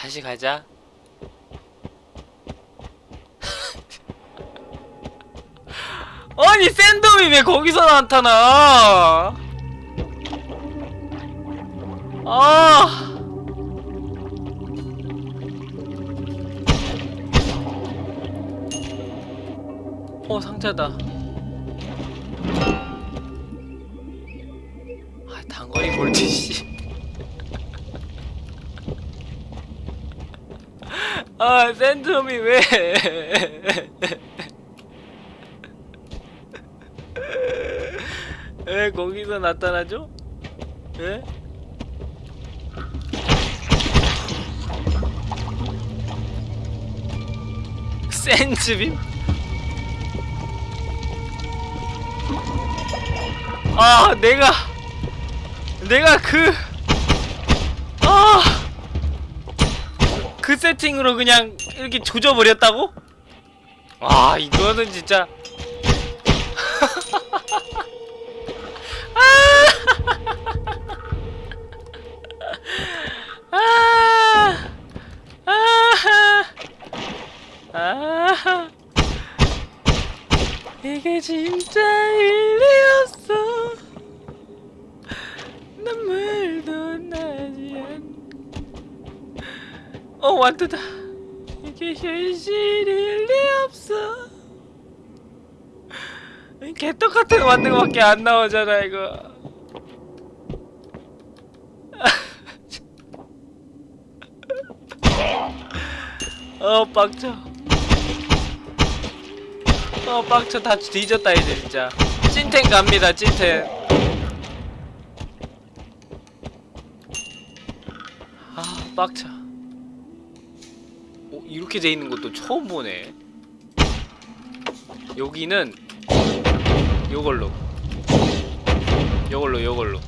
다시 가자. 아니 샌덤이 왜 거기서 나타나? 아. 어 상자다. 아 샌덤이 왜? 왜 거기서 나타나죠? 예? 센즈빔? 아 내가 내가 그 아, 그 세팅으로 그냥 이렇게 조져버렸다고? 아 이거는 진짜. 아, 아, 아, 이게 진짜 일리 없어. 눈물도 나지 않. 어 완두다. 이게 현실일 리 없어. 개떡같은 완두가밖에 안 나오잖아 이거. 어 빡쳐 어 빡쳐 다 뒤졌다 이제 진짜 찐텐 갑니다 찐텐 아 빡쳐 오 이렇게 돼 있는 것도 처음 보네. 여기는 요걸로. 요걸로 요걸로.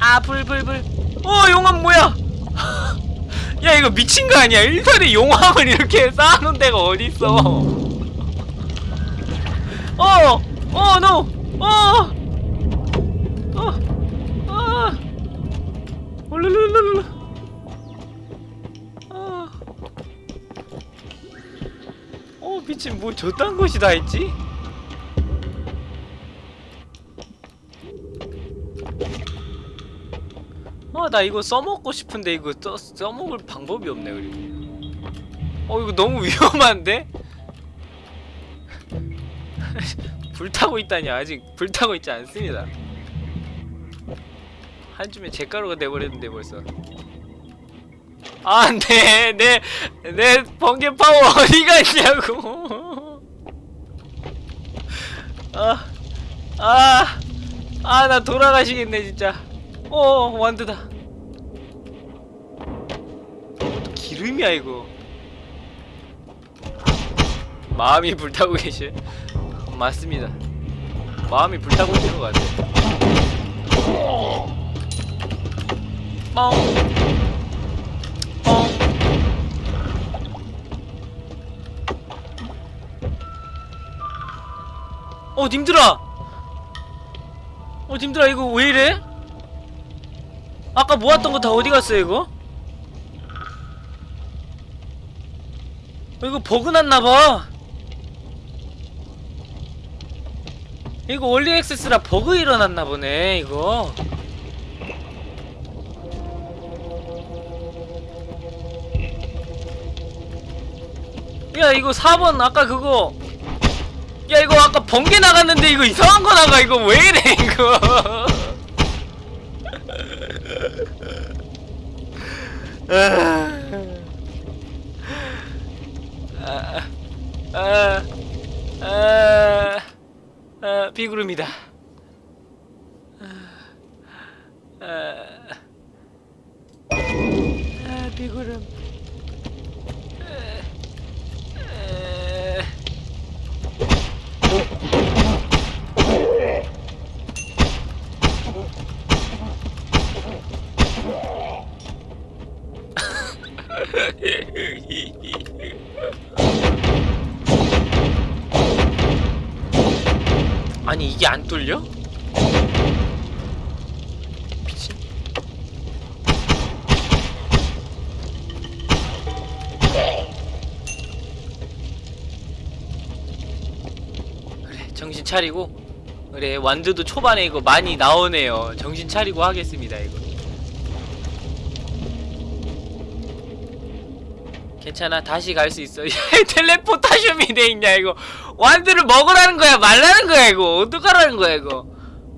아 불불불. 어 용암 뭐야? 야 이거 미친 거 아니야? 일선에 용암을 이렇게 쌓아놓은 데가 어딨어? 어, 어, 노, 어, 어, 어, 올르르르르, 어 미친 뭐 저딴 것이 다 있지? 아 나 이거 써먹고 싶은데 이거 써, 써먹을 방법이 없네 그리고 어 이거 너무 위험한데? 불타고 있다니 아직 불타고 있지 않습니다 한줌에 잿가루가 돼버렸는데 벌써 아, 네, 내, 내 번개 파워 어디 갔냐고. 아, 아, 아, 나 돌아가시겠네, 진짜. 어 완드다. 기름이야 이거. 마음이 불타고 계시 맞습니다. 마음이 불타고 있는 것 같아. 뻥 어 님들아 어 님들아 이거 왜 이래? 아까 모았던 거 다 어디 갔어요 이거? 어, 이거 버그 났나봐 이거 원리 액세스라 버그 일어났나 보네 이거 야 이거 4번 아까 그거 야 이거 아까 번개 나갔는데 이거 이상한 거 나가 이거 왜 이래 이거 아, 아, 아, 아, 비구름이다. 아, 아, 비구름. 뚫려? 미친. 그래 정신 차리고. 그래 완드도 초반에 이거 많이 나오네요. 정신 차리고 하겠습니다 이거. 괜찮아 다시 갈 수 있어 텔레포타슘이 돼 있냐 이거 완드를 먹으라는 거야 말라는 거야 이거 어떡하라는 거야 이거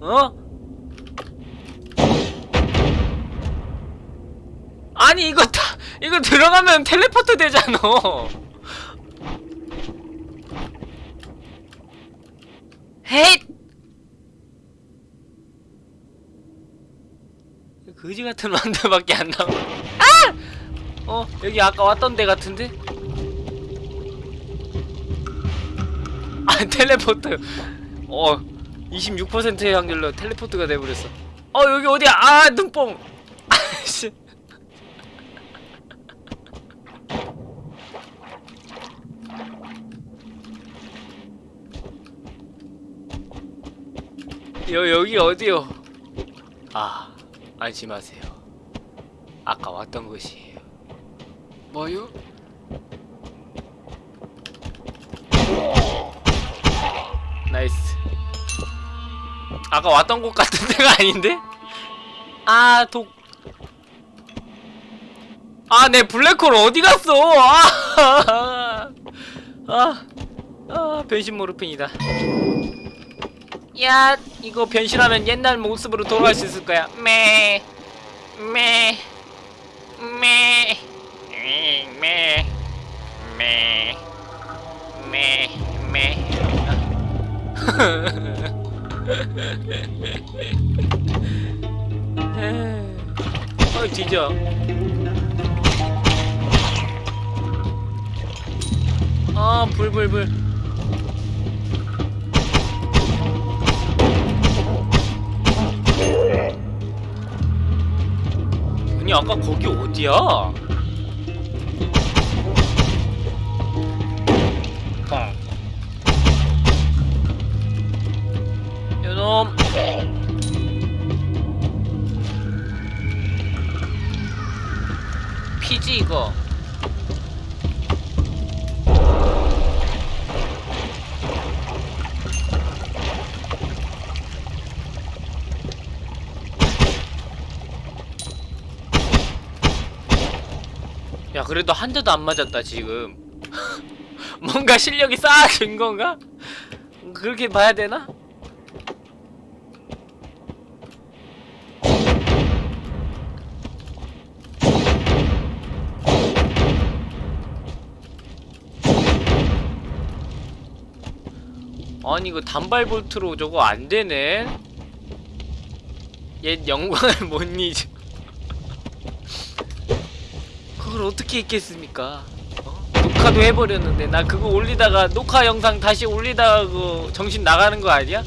어? 아니 이거 다 이거 들어가면 텔레포트 되잖아 헤잇! 거지 같은 만두밖에 안 나와. 아! 어, 여기 아까 왔던 데 같은데? 아, 텔레포트. 어, 26%의 확률로 텔레포트가 돼버렸어. 어, 여기 어디야? 아, 눈뽕! 아씨. 여, 여기 어디요? 아, 안심하세요. 아까 왔던 곳이에요. 뭐요? Nice. 아까 왔던 곳 같은 데가 아닌데? 아, 독. 아, 내 블랙홀 어디 갔어? 아, 아, 아, 변신 모르핀이다. 야, 이거 변신하면 옛날 모습으로 돌아갈 수 있을 거야. 매, 매. 어이 뒤져. 아, 불불불. 아니 아까 거기 어디야? 이거 야 그래도 한 대도 안 맞았다 지금 뭔가 실력이 쌓아진 건가? 그렇게 봐야 되나? 아니 이거 단발 볼트로 저거 안 되네. 옛 영광을 못 잊어. 그걸 어떻게 잊겠습니까? 어? 녹화도 해버렸는데 나 그거 올리다가 녹화 영상 다시 올리다가 그 정신 나가는 거 아니야?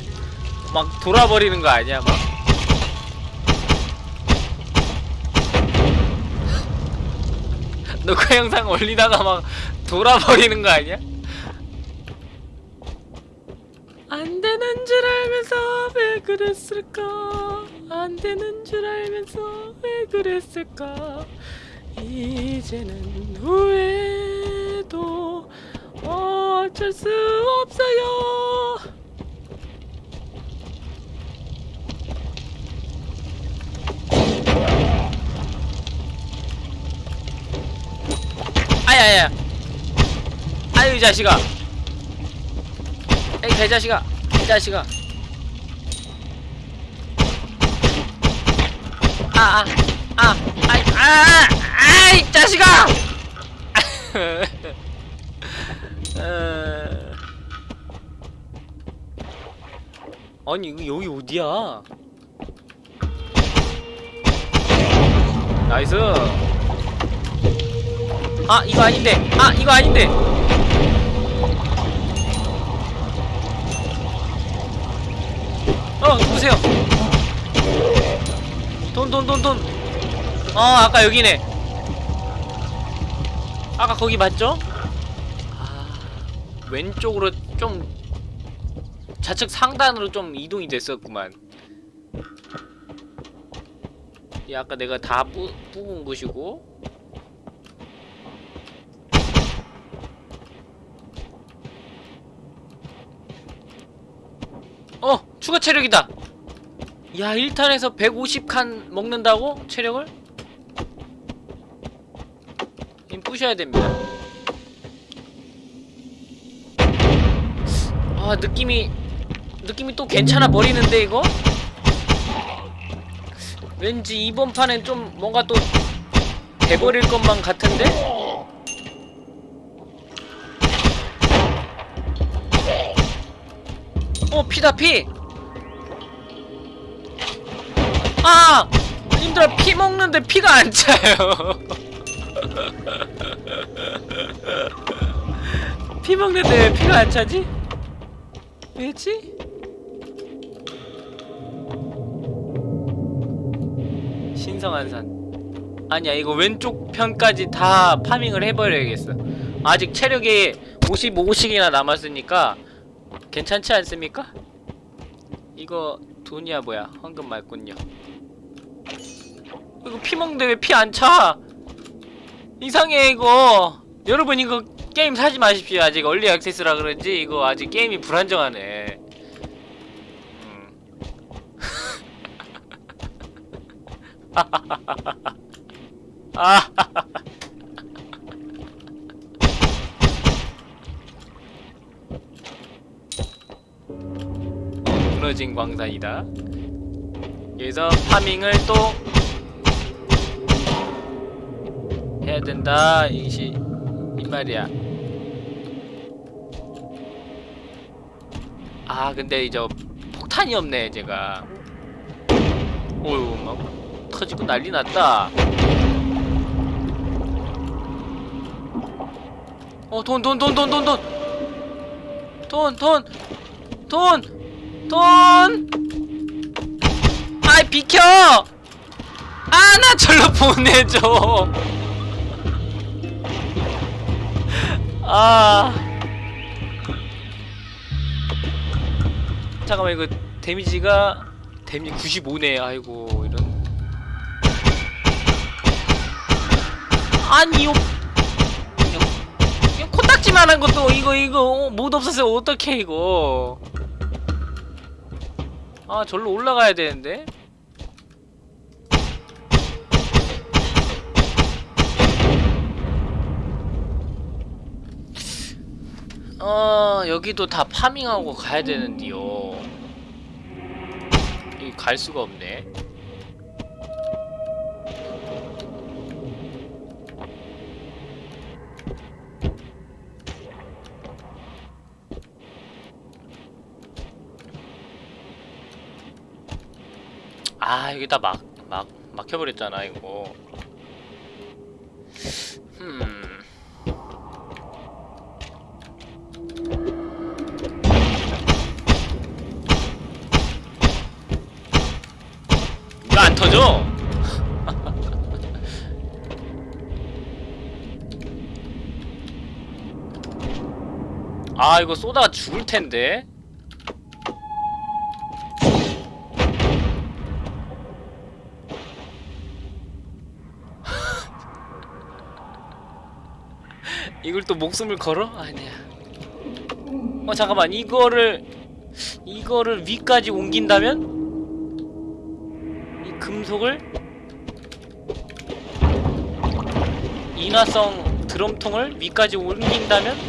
막 돌아버리는 거 아니야 막? 녹화 영상 올리다가 막 돌아버리는 거 아니야? 안 되는 줄 알면서 왜 그랬을까? 안 되는 줄 알면서 왜 그랬을까? 이제는 후회도 어쩔 수 없어요. 아야야. 아유 이 자식아. 에이 개자식아. 이 자식아. 아아 아, 아이, 아, 아이, 자식아! 어. 아니, 이거 여기 어디야? Nice. 아, 이거 아닌데. 아, 이거 아닌데. 어, 누구세요? 돈, 돈, 돈, 돈. 어 아까 여기네 아까 거기 맞죠? 아 왼쪽으로 좀 좌측 상단으로 좀 이동이 됐었구만 이 아까 내가 다 뿌, 뽑은 곳이고 어 추가 체력이다 야 1탄에서 150칸 먹는다고? 체력을? 임 부셔야 됩니다 아 느낌이 느낌이 또 괜찮아 버리는데 이거? 왠지 이번 판엔 좀 뭔가 또 돼버릴 것만 같은데? 어 피다 피! 아! 님들아 피 먹는데 피가 안 차요 피 먹는데 왜 피가 안 차지? 왜지? 신성한 산 아니야 이거 왼쪽 편까지 다 파밍을 해버려야겠어 아직 체력이 55씩이나 남았으니까 괜찮지 않습니까? 이거 돈이야 뭐야 황금 말군요 이거 피 먹는데 왜 피 안 차? 이상해 이거 여러분 이거 게임 사지 마십시오 아직 얼리 액세스라 그런지 이거 아직 게임이 불안정하네 음. 아 무너진 광산이다. 여기서 파밍을 또 해야 된다. 이시 이 말이야. 아 근데 이제 폭탄이 없네 제가. 오유 막 터지고 난리 났다. 어 돈 돈 돈 돈 돈 돈 돈 돈 돈 돈! 아이 비켜! 아 나 절로 보내줘! 아. 잠깐만 이거 데미지가 데미지 95네. 아이고 이런. 아니 요 이거, 이거 코딱지만한 것도 이거 이거 못 없었어요 어떡해 이거. 아 절로 올라가야 되는데 어 여기도 다 파밍하고 가야 되는데요. 여기 갈 수가 없네. 아 여기 다 막, 막, 막혀버렸잖아 이거 아 이거 쏘다가 죽을 텐데. 이걸 또 목숨을 걸어? 아니야. 어 잠깐만. 이거를 이거를 위까지 옮긴다면? 이 금속을? 인화성 드럼통을 위까지 옮긴다면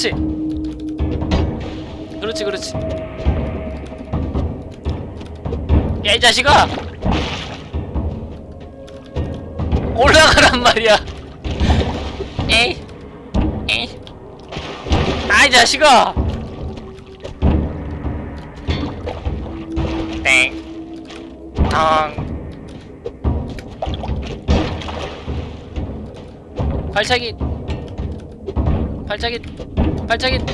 그렇지. 그렇지 그렇지. 야 이 자식아! 올라가란 말이야. 에이 에이. 아이 자식아! 땡. 발차기. 발차기 반짝인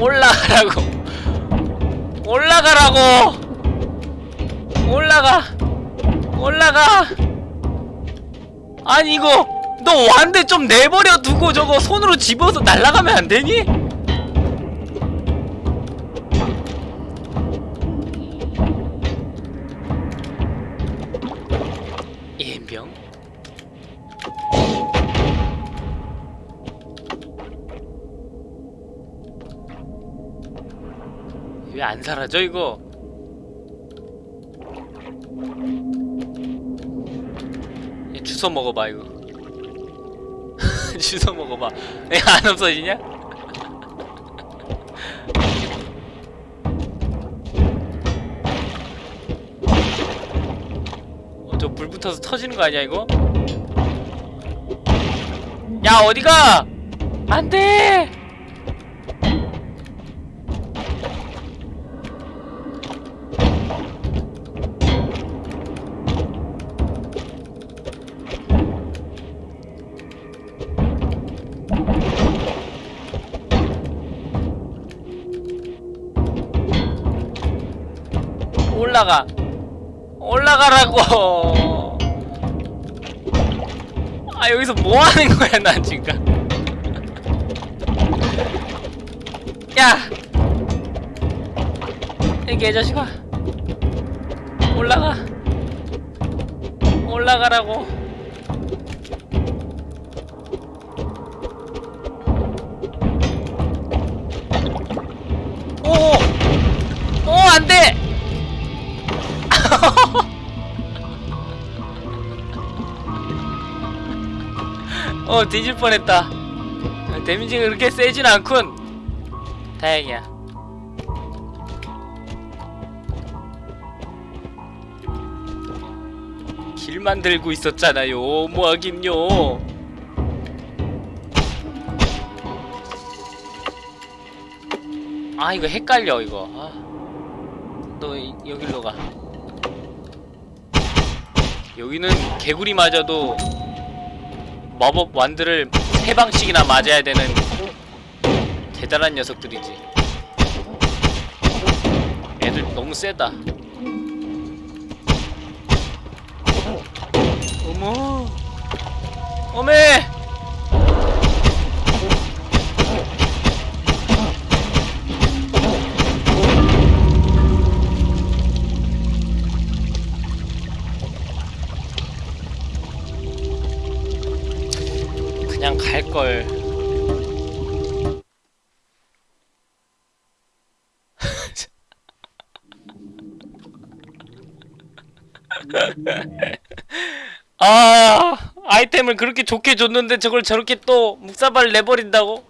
올라가라고. 올라가라고. 올라가. 올라가. 아니 이거 너 완대 좀 내버려 두고 저거 손으로 집어서 날라가면 안 되니? 예병? 안 사라져 이거 얘 주워 먹어봐 이거 주워 먹어봐 얘안 없어지냐? 어, 저 불 붙어서 터지는 거 아니야 이거? 야 어디가? 안돼! 올라가. 올라가라고. 아 여기서 뭐 하는 거야 난 지금. 야! 이 개자식아. 올라가. 올라가라고 어 뒤질 뻔했다. 데미지가 그렇게 세진 않군. 다행이야. 길 만들고 있었잖아요 뭐하긴요. 아 이거 헷갈려 이거. 아. 너 이- 여기로 가. 여기는 개구리 맞아도 마법 완드를 세 방씩이나 맞아야 되는 대단한 녀석들이지. 애들 너무 세다. 어머, 어메. 좋게 줬는데 저걸 저렇게 또 묵사발 내버린다고?